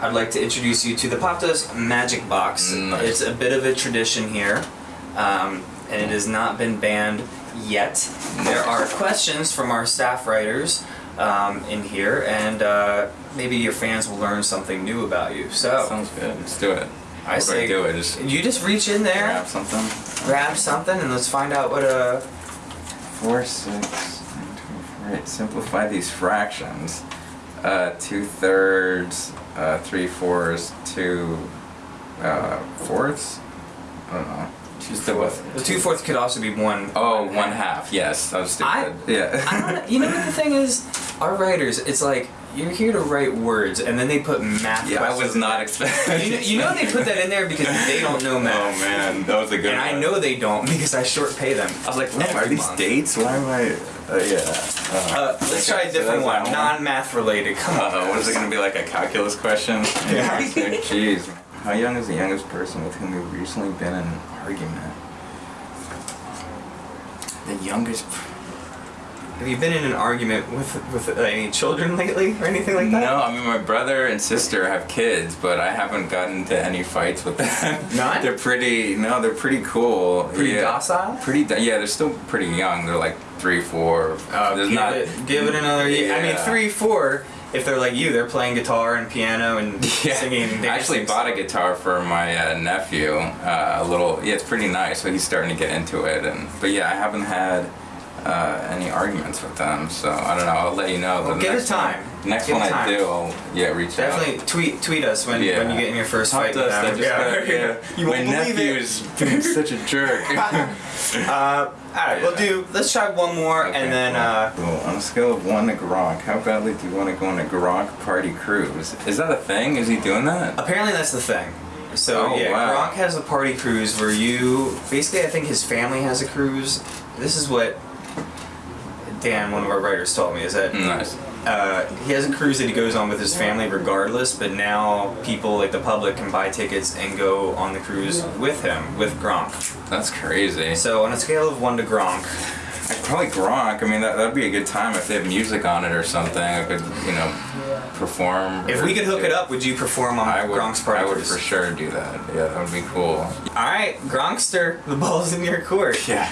I'd like to introduce you to the Popdust Magic Box. Nice. It's a bit of a tradition here, um, and it has not been banned yet. There are questions from our staff writers um, in here, and uh, maybe your fans will learn something new about you. So, Sounds good. Let's do it. I What do say I do? I just you just reach in there, grab something. grab something, and let's find out what uh, a. Four, six, nine, two, four, eight. Simplify these fractions. Uh, two thirds, uh, three fourths, two uh, fourths. I don't know. Just the what? Two fourths could also be one. Oh, one half. Yes, that was stupid. I- yeah. I don't. You know what the thing is? Our writers, it's like you're here to write words, and then they put math. yeah, I was not expecting. You know, you know they put that in there because they don't know math. Oh man, that was a good And I know they don't because I short pay them. I was like, Oh, are these month. dates? Why am I? Uh, yeah. Uh, Uh, let's try a different that's one, that non-math related. Come on. Uh, what is it going to be like a calculus question? Yeah. Jeez. How young is the youngest person with whom you've recently been in an argument? The youngest. Have you been in an argument with with uh, any children lately or anything like that? No, I mean my brother and sister have kids, but I haven't gotten into any fights with them. None? they're pretty. No, they're pretty cool. Pretty yeah. docile? Pretty. Yeah, they're still pretty young. They're like three, four. Uh, There's give, not. it, give it another year. I mean, three, four. If they're like you, they're playing guitar and piano and Yeah. singing. I actually bought a guitar for my uh, nephew. Uh, a little, yeah, it's pretty nice. So he's starting to get into it, and but yeah, I haven't had uh, any arguments with them. So I don't know. I'll let you know. Well, give it time. One, next Give one it I do, I'll yeah reach out. Definitely tweet tweet us when, Yeah. when you get in your first Talk fight. us, I just got- yeah. you my won't believe nephew it. is being such a jerk. Uh, all right, we'll do. Let's try one more, Okay, and then cool. uh, Cool. on a scale of one to Gronk, how badly do you want to go on a Gronk party cruise? Is that a thing? Is he doing that? apparently that's the thing. So Oh, yeah, wow. Gronk has a party cruise where you basically, I think his family has a cruise. This is what Dan, one of our writers, told me is that Nice. uh, he has a cruise that he goes on with his family regardless, but now people like the public can buy tickets and go on the cruise with him with Gronk. That's crazy. So on a scale of one to Gronk, I'd probably Gronk. I mean, that that'd be a good time if they have music on it or something. I could, you know, perform. if we could hook it up, would you perform on I would. Gronk's party I would for sure do that. Yeah, that would be cool. All right, Gronkster, the ball's in your court. Yeah.